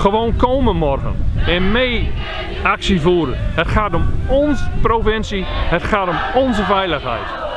gewoon komen morgen en mee actie voeren. Het gaat om onze provincie, het gaat om onze veiligheid.